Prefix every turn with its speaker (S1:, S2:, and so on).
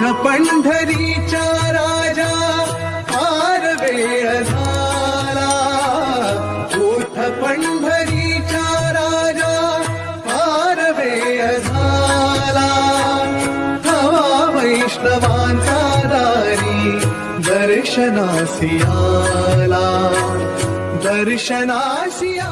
S1: पण्ढरी चा राजा वेय पण्ढरी चा राजा पारवेयसारा वैष्णवा चारी दर्शनासियाला दर्शनासिया